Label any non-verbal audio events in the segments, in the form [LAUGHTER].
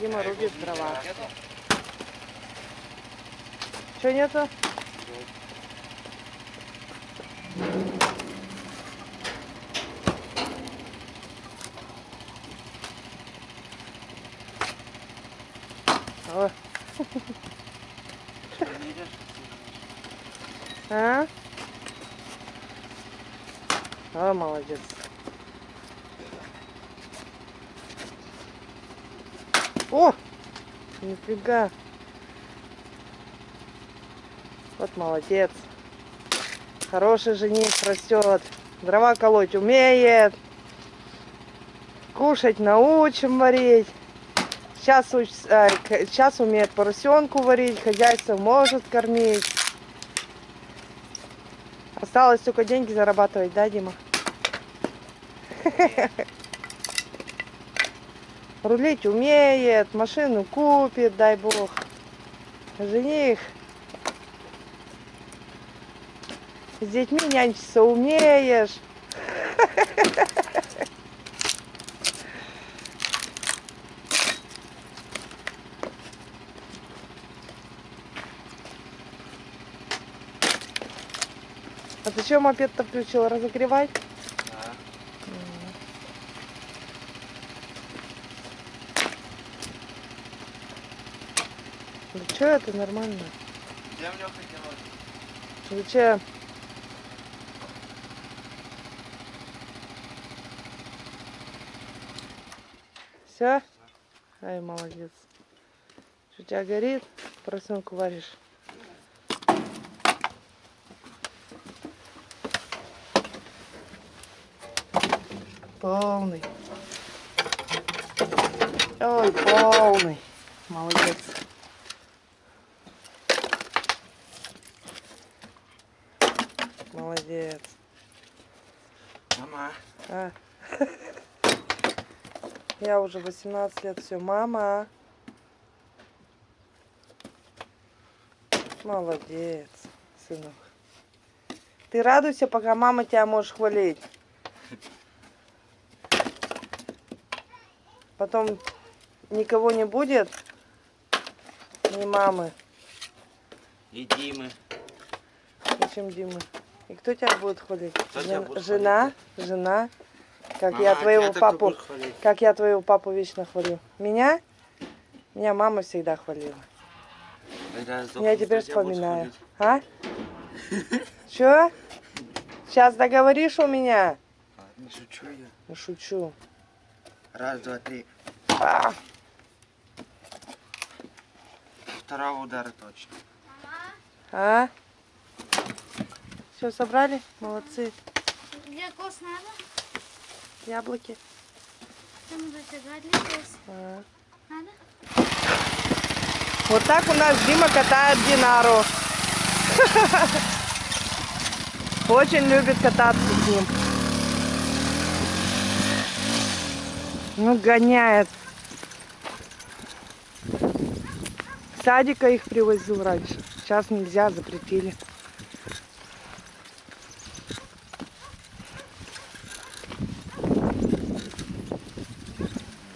Дима рубит дрова. Что нету? О. [LAUGHS] А? О, молодец. О! Нифига. Вот молодец. Хороший жених растет. Дрова колоть умеет. Кушать научим варить. Сейчас, уч- а, сейчас умеет поросенку варить, хозяйство может кормить. Осталось только деньги зарабатывать, да, Дима? [LAUGHS] Рулить умеет, машину купит, дай бог. Жених. С детьми нянчиться умеешь. А зачем мопед-то включил? Разогревать? Да. Да что это нормально? Землю хотела. Зачем? Все? Ай, молодец. Что у тебя горит? Поросенку варишь. Полный. Ой, полный. Молодец. Молодец. Мама. А. [LAUGHS] Я уже 18 лет, все, мама. Молодец, сынок. Ты радуйся, пока мама тебя может хвалить. Потом никого не будет, ни мамы, И Димы. зачем Димы. И кто тебя будет хвалить? Кто Жен- будет жена, жена, как Мама, я твоего папу. хвалить. Как я твоего папу вечно хвалю. Меня? Меня мама всегда хвалила. Я сдохну, теперь вспоминаю. хвалить? А? Чё? Сейчас договоришь у меня? Ладно, шучу я. Ну, шучу. Раз, два, три. А, Второго удара точно. а? Все, собрали? Молодцы. Где кос надо? Яблоки. Там уже загадли кос. А. Надо? Вот так у нас Дима катает Динару. Очень любит кататься с ним. Ну, гоняет. Садика их привозил раньше. Сейчас нельзя, запретили.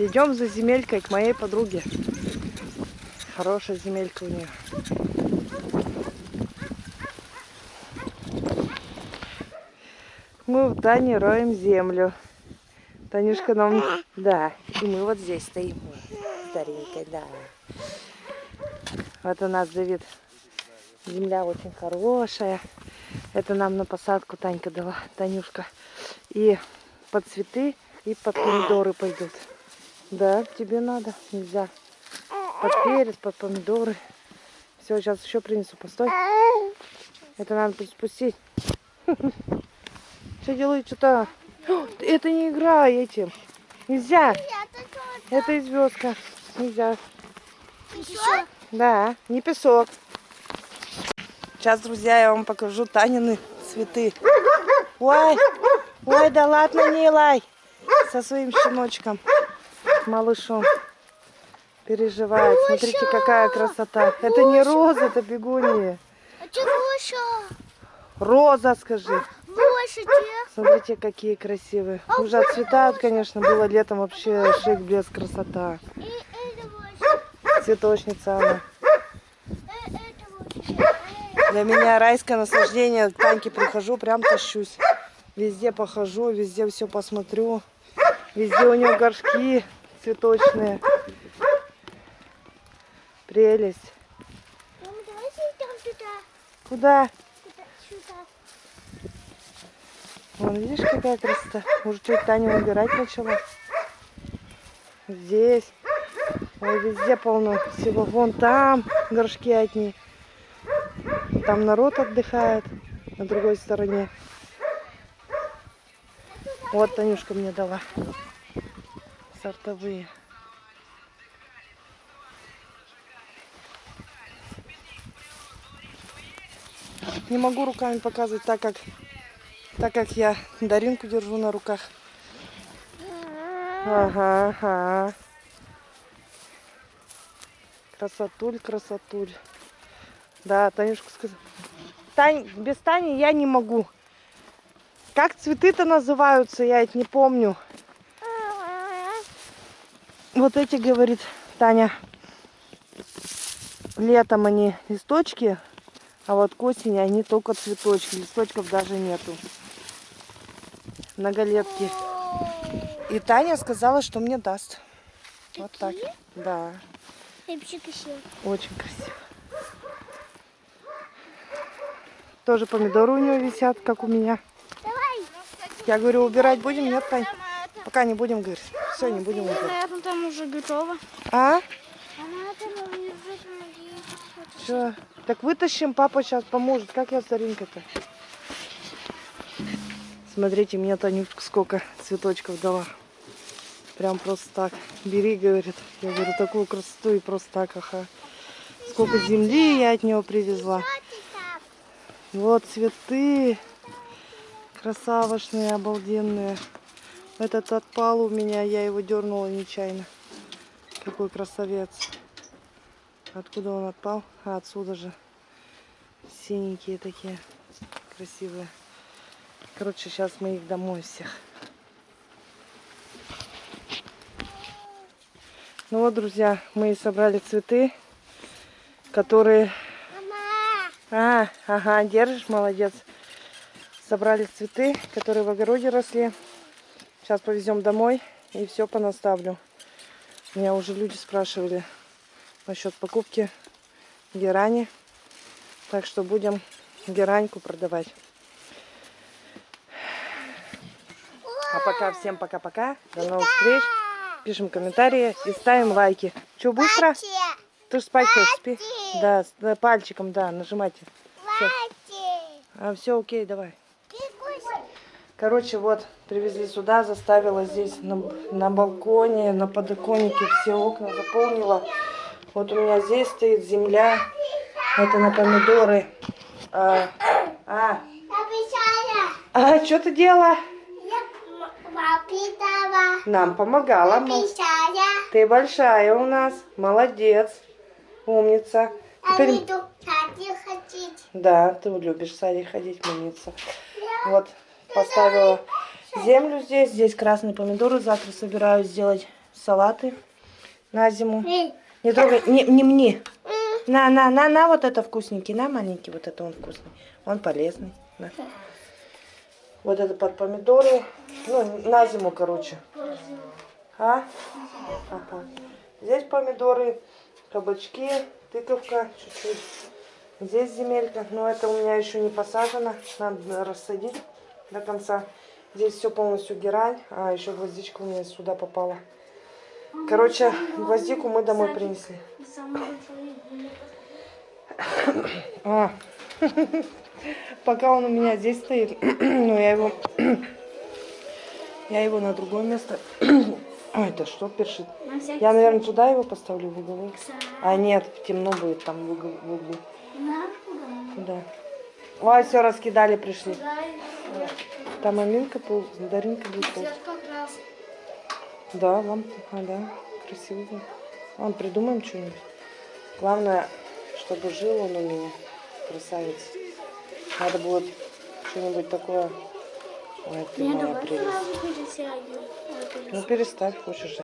Идем за земелькой к моей подруге. Хорошая земелька у нее. Мы в Тане роем землю. Танюшка нам... Да, и мы вот здесь стоим. Старенькая, да. Вот у нас, Давид, земля очень хорошая. Это нам на посадку Танька дала, Танюшка. И под цветы, и под помидоры пойдут. Да, тебе надо, нельзя. Под перец, под помидоры. Все, сейчас еще принесу, постой. Это надо спустить. [LAUGHS] Что делают, что-то? Это не игра этим. Нельзя. Это и звездка. Нельзя. Еще? Да, не песок. Сейчас, друзья, я вам покажу Танины цветы. Ой, ой, да ладно, не лай. Со своим щеночком, малышом. Переживает. Смотрите, какая красота. Это не роза, это бегония. А? Роза, скажи. Смотрите, какие красивые. Уже отцветают, конечно, было летом вообще шик без красота. Цветочница она. Э, Для меня райское наслаждение. К Таньке прихожу, прям тащусь. Везде похожу, везде все посмотрю. Везде у нее горшки цветочные. Прелесть. Мама, давай зайдем туда. Куда? Сюда. Вон, видишь, какая красота. Уже чуть Таня убирать начала. Здесь. Ой, везде полно всего. Вон там горшки одни. Там народ отдыхает на другой стороне. Вот Танюшка мне дала. Сортовые. Не могу руками показывать, так как так как я Даринку держу на руках. Ага, ага. Красотуль, красотуль. Да, Танюшка сказала. Тань, без Тани я не могу. Как цветы-то называются, я это не помню. Вот эти, говорит Таня, летом они листочки, а вот к осени они только цветочки. Листочков даже нету. Многолетки. И Таня сказала, что мне даст. Вот так. Такие? Да, красиво. очень красиво. Тоже помидоры у нее висят, как у меня. Давай. Я говорю, убирать будем? Нет, Тань? Пока не будем, говорит. Все, не будем убирать. Там уже готово. А? Она там лежит, мои. Что? Так вытащим, папа сейчас поможет. Как я с Даринкой-то? Смотрите, мне Танюшка сколько цветочков дала. Прям просто так. Бери, говорит. Я говорю, такую красоту и просто так, ага. Сколько земли я от него привезла. Вот цветы. Красавошные, обалденные. Этот отпал у меня, я его дернула нечаянно. Какой красавец. Откуда он отпал? А, отсюда же. Синенькие такие. Красивые. Короче, сейчас мы их домой всех. Ну вот, друзья, мы и собрали цветы, которые... А, ага, держишь, молодец. Собрали цветы, которые в огороде росли. Сейчас повезем домой и все понаставлю. Меня уже люди спрашивали насчет покупки герани. Так что будем гераньку продавать. А пока всем пока-пока. До новых встреч. Пишем комментарии и ставим лайки. Че, быстро? Ты ж спать хочешь, спи. Да, да, пальчиком, да, нажимайте. А, все, окей, давай. Короче, вот, привезли сюда, заставила здесь на, на балконе, на подоконнике все окна заполнила. Вот у меня здесь стоит земля. Это на помидоры. А, а, а что ты делала? Нам помогала. Ты большая у нас. Молодец. Умница. Теперь... Да, ты любишь в садик ходить, умница. Вот, поставила землю здесь. Здесь красные помидоры. Завтра собираюсь сделать салаты на зиму. Не трогай, не, не мне. На, на, на, на, вот это вкусненький, на, маленький, вот это он вкусный. Он полезный. на. Вот это под помидоры. Ну, на зиму, короче. А? Ага. Здесь помидоры, кабачки, тыковка чуть-чуть. Здесь земелька, но это у меня еще не посажено. Надо рассадить до конца. Здесь все полностью герань, а еще гвоздичка у меня сюда попала. Короче, гвоздику мы домой принесли. А. [LAUGHS] Пока он у меня здесь стоит, [CLEARS THROAT] но я его, [CLEARS THROAT] я его на другое место. [CLEARS THROAT] Ой, это что першит? Я, наверное, туда его поставлю в уголок. А нет, темно будет там в углу. Да. Ой, все раскидали, пришли. Там Аминка, пол, Даринка будет пол. Да, вам, а, да, красиво. Ладно, придумаем что-нибудь. Главное, чтобы жил он у меня, красавец. Надо будет что-нибудь такое. Ой, ты моя прелесть. Ну переставь, хочешь.